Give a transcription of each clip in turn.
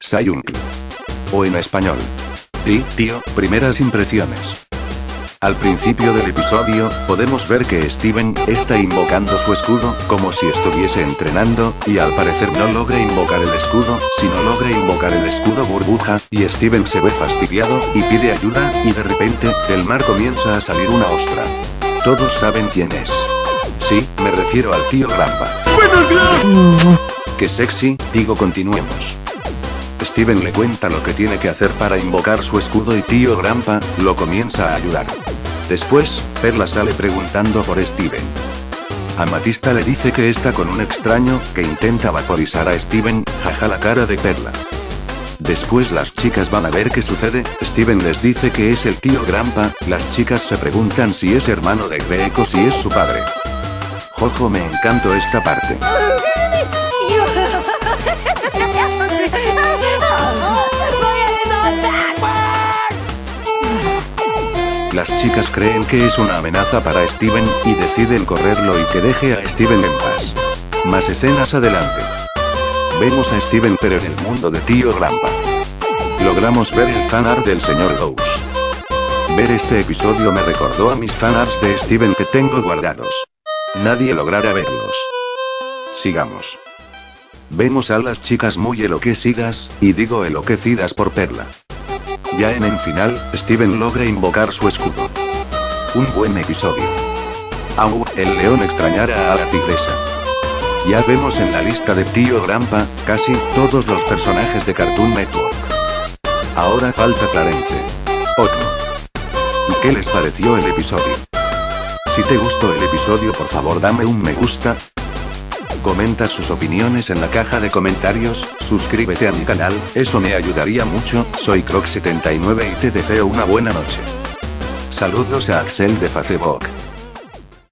Sayung. O en español. Sí, tío, primeras impresiones. Al principio del episodio, podemos ver que Steven está invocando su escudo, como si estuviese entrenando, y al parecer no logra invocar el escudo, sino logra invocar el escudo burbuja, y Steven se ve fastidiado, y pide ayuda, y de repente, del mar comienza a salir una ostra. Todos saben quién es. Sí, me refiero al tío Rampa. ¡Qué sexy! Digo continuemos. Steven le cuenta lo que tiene que hacer para invocar su escudo y tío Grampa, lo comienza a ayudar. Después, Perla sale preguntando por Steven. Amatista le dice que está con un extraño, que intenta vaporizar a Steven, jaja la cara de Perla. Después las chicas van a ver qué sucede, Steven les dice que es el tío Grampa, las chicas se preguntan si es hermano de Greco si es su padre. Jojo me encantó esta parte. Las chicas creen que es una amenaza para Steven, y deciden correrlo y que deje a Steven en paz. Más escenas adelante. Vemos a Steven pero en el mundo de Tío Grampa. Logramos ver el fanart del señor Ghost. Ver este episodio me recordó a mis fanarts de Steven que tengo guardados. Nadie logrará verlos. Sigamos. Vemos a las chicas muy enloquecidas, y digo enloquecidas por Perla. Ya en el final, Steven logra invocar su escudo. Un buen episodio. Au, el león extrañará a la tigresa. Ya vemos en la lista de Tío Grampa, casi todos los personajes de Cartoon Network. Ahora falta Clarence. Otro. ¿Y qué les pareció el episodio? Si te gustó el episodio por favor dame un me gusta, Comenta sus opiniones en la caja de comentarios, suscríbete a mi canal, eso me ayudaría mucho, soy Croc79 y te deseo una buena noche. Saludos a Axel de Facebook.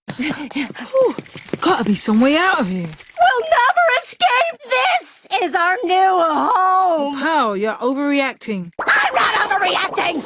Gotta be some way out of here. We'll never escape! This is our new home! Pal, you're overreacting. I'm not overreacting!